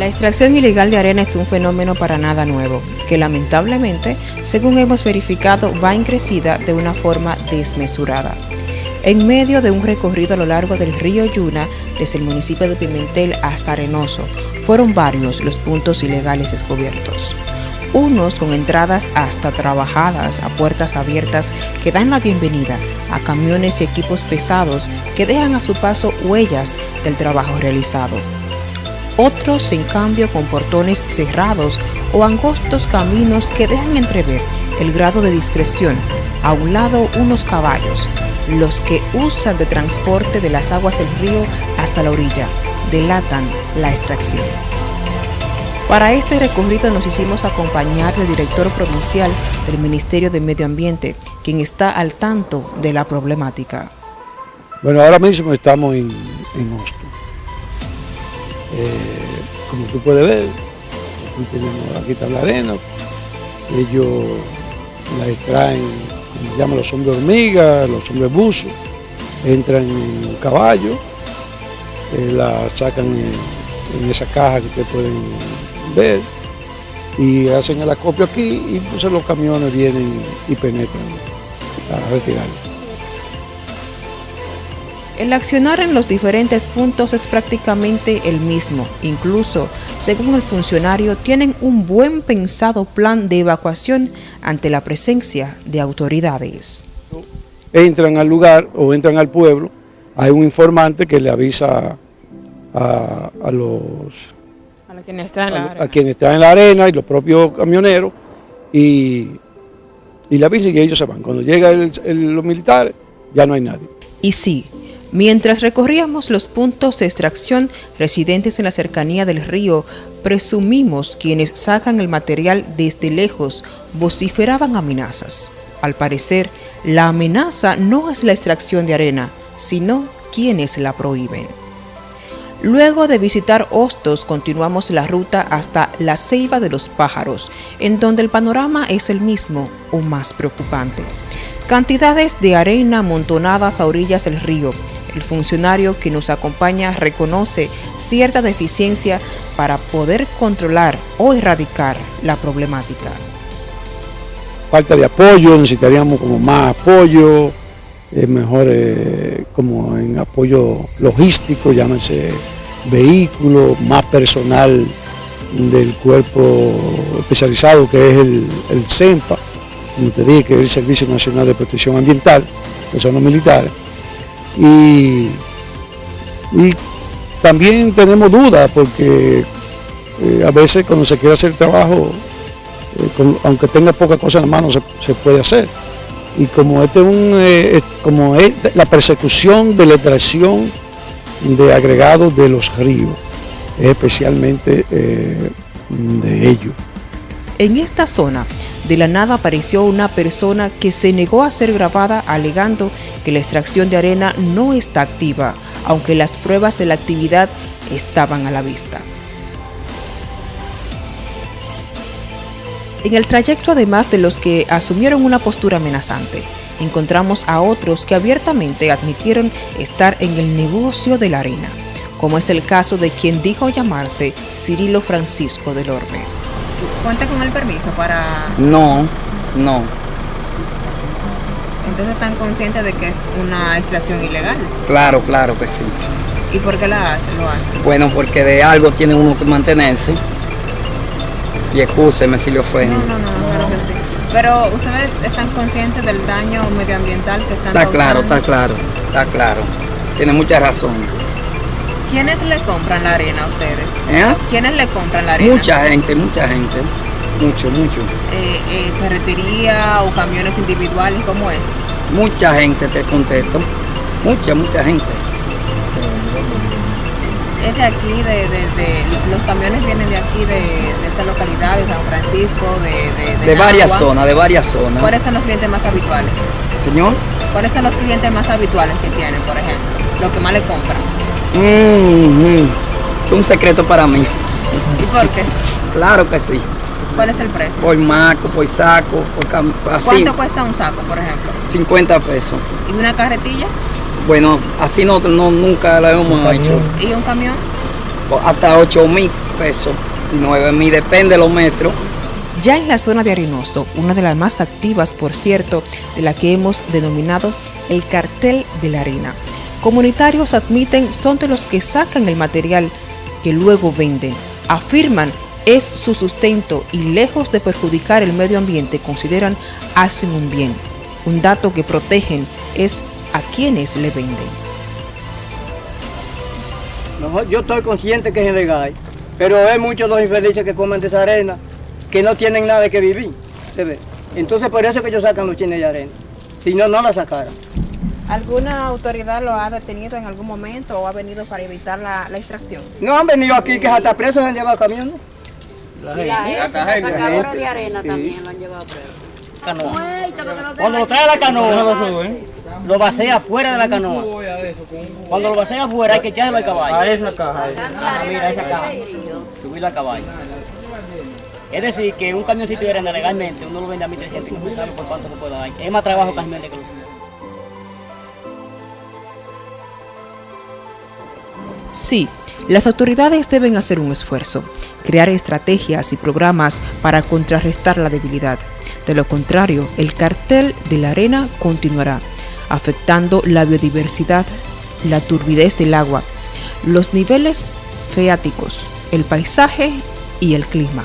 La extracción ilegal de arena es un fenómeno para nada nuevo, que lamentablemente, según hemos verificado, va en crecida de una forma desmesurada. En medio de un recorrido a lo largo del río Yuna, desde el municipio de Pimentel hasta Arenoso, fueron varios los puntos ilegales descubiertos. Unos con entradas hasta trabajadas a puertas abiertas que dan la bienvenida a camiones y equipos pesados que dejan a su paso huellas del trabajo realizado otros en cambio con portones cerrados o angostos caminos que dejan entrever el grado de discreción. A un lado unos caballos, los que usan de transporte de las aguas del río hasta la orilla, delatan la extracción. Para este recorrido nos hicimos acompañar del director provincial del Ministerio de Medio Ambiente, quien está al tanto de la problemática. Bueno, ahora mismo estamos en, en como tú puedes ver, aquí tenemos, aquí arena, ellos la extraen, como llaman los hombres hormigas, los hombres buzos, entran en un caballo, eh, la sacan en, esa caja que ustedes pueden ver y hacen el acopio aquí y entonces los camiones vienen y penetran a retirarlo. El accionar en los diferentes puntos es prácticamente el mismo. Incluso, según el funcionario, tienen un buen pensado plan de evacuación ante la presencia de autoridades. Entran al lugar o entran al pueblo, hay un informante que le avisa a, los... A quienes están en la arena. A quienes están en la arena y los propios camioneros y, le avisa y ellos se van. Cuando llega los militares, ya no hay nadie. Y sí, Mientras recorríamos los puntos de extracción residentes en la cercanía del río, presumimos quienes sacan el material desde lejos vociferaban amenazas. Al parecer, la amenaza no es la extracción de arena, sino quienes la prohíben. Luego de visitar Hostos, continuamos la ruta hasta la Ceiba de los Pájaros, en donde el panorama es el mismo o más preocupante. Cantidades de arena amontonadas a orillas del río, el funcionario que nos acompaña reconoce cierta deficiencia para poder controlar o erradicar la problemática. Falta de apoyo, necesitaríamos como más apoyo, mejor eh, como en apoyo logístico, llámese vehículo, más personal del cuerpo especializado que es el, el CEMPA, como te dije, que es el Servicio Nacional de Protección Ambiental, que son los militares y, también tenemos dudas porque eh, a veces cuando se quiere hacer trabajo, eh, aunque tenga poca cosa en la mano, se, puede hacer. Y como este un, eh, como es la persecución de la extracción de agregados de los ríos, especialmente de ellos. En esta zona, de la nada apareció una persona que se negó a ser grabada alegando que la extracción de arena no está activa, aunque las pruebas de la actividad estaban a la vista. En el trayecto, además de los que asumieron una postura amenazante, encontramos a otros que abiertamente admitieron estar en el negocio de la arena, como es el caso de quien dijo llamarse Cirilo Francisco del Orbe. ¿Cuenta con el permiso para...? No, no. Entonces están conscientes de que es una extracción ilegal. Claro, claro que sí. ¿Y por qué la hacen, lo hacen? Bueno, porque de algo tiene uno que mantenerse. Y excúseme si le ofende. No, no, no, claro que sí. Pero ustedes están conscientes del daño medioambiental que están Está claro, está claro, está claro. Tiene mucha razón. ¿Quiénes le compran la arena a ustedes? ¿Eh? ¿Quiénes le compran la arena? Mucha gente, mucha gente. Mucho, mucho. Eh, eh, ¿Ferretería o camiones individuales? ¿Cómo es? Mucha gente, te contesto. Mucha, mucha gente. Es de aquí, de, los camiones vienen de aquí, de, esta localidad, de San Francisco, de... De, varias zonas, de varias zonas. ¿Cuáles son los clientes más habituales? Señor. ¿Cuáles son los clientes más habituales que tienen, por ejemplo? Los que más le compran. Mm, es un secreto para mí. ¿Y por qué? Claro que sí. ¿Cuál es el precio? Por marco, por saco, por así. ¿Cuánto cuesta un saco, por ejemplo? 50 pesos. ¿Y una carretilla? Bueno, así no, nunca la hemos hecho. ¿Y un camión? Hasta 8 mil. pesos y 9 mil, depende de los metros. Ya en la zona de Arenoso, una de las más activas, por cierto, de la que hemos denominado el cartel de la harina. Comunitarios admiten son de los que sacan el material que luego venden. Afirman es su sustento y lejos de perjudicar el medio ambiente consideran hacen un bien. Un dato que protegen es a quienes le venden. yo estoy consciente que es ilegal, pero hay muchos los infelices que comen de esa arena que no tienen nada que vivir. Entonces por eso que ellos sacan los chines de arena. Si no, no la sacaran. ¿Alguna autoridad lo ha detenido en algún momento o ha venido para evitar la, extracción? No han venido aquí, que hasta presos han llevado camiones. La gente, la gente, la gente. de arena también lo han llevado preso. Canoa. Cuando lo trae a la canoa, lo vacía fuera de la canoa. Cuando lo vacía afuera hay que echarlo al caballo. A esa caja. Ah, mira, esa caja. Subirlo al caballo. Es decir, que un camioncito de arena legalmente uno lo vende a 1.300 y no sabe por cuánto se puede dar. Es más trabajo que el Sí, las autoridades deben hacer un esfuerzo, crear estrategias y programas para contrarrestar la debilidad. De lo contrario, el cartel de la arena continuará, afectando la biodiversidad, la turbidez del agua, los niveles feáticos, el paisaje y el clima.